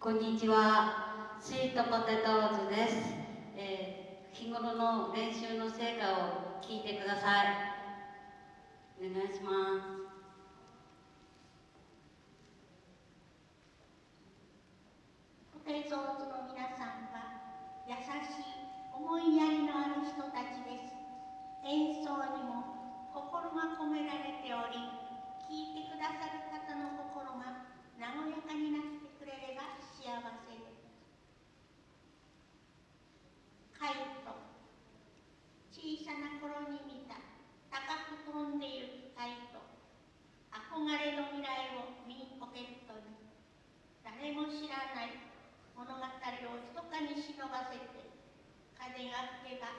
こんにちは、スイートポテトーズです。えー日頃の練習の成果を聞いてください。お願いします。ポテゾーズの皆さんは優しい思いやりのある人たちです演奏にも心が込められており聴いてくださる方の心が和やかになってくれれば幸せですカイト小さな頃に見た高く飛んでいるカイト憧れの未来を身ポケットに誰も知らない物語をひそかに忍ばせて風が吹けば